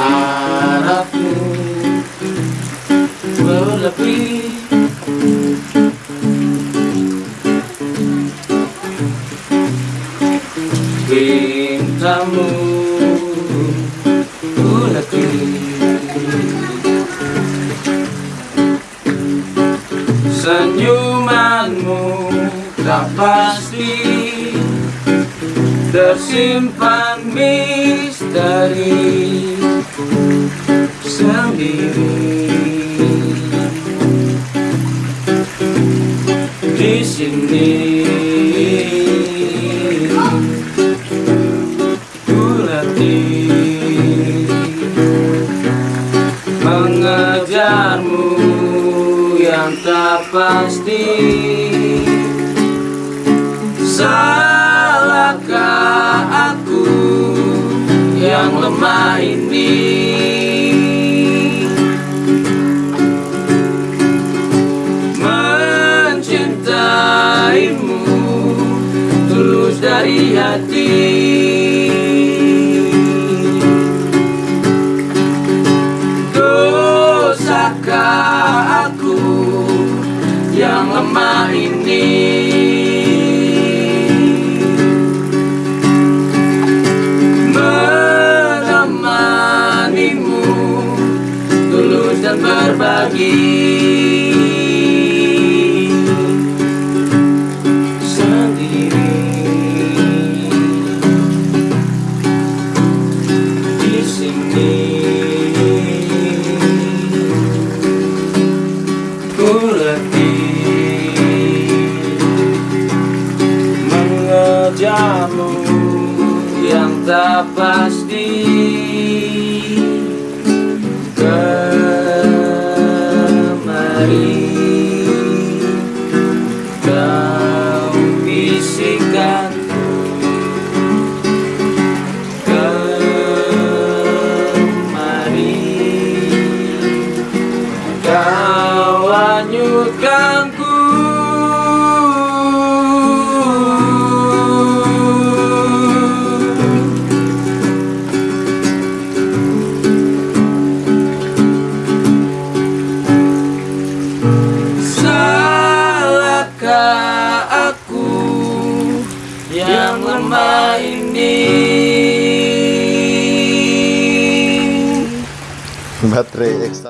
Harapmu berlebih Cintamu Senyumanmu tak pasti Tersimpan misteri Sendiri. Di sini Latih Mengejarmu yang tak pasti. Salahkah aku yang lemah ini? Mencintaimu tulus dari hati lemah ini. Menemanimu tulus dan berbagi. Sendiri. Di sini. Ku mengejarmu yang tak pasti kemari. Kau bisikan kemari. Kau hanyutkanku aku yang lemah ini. Baterai ekstra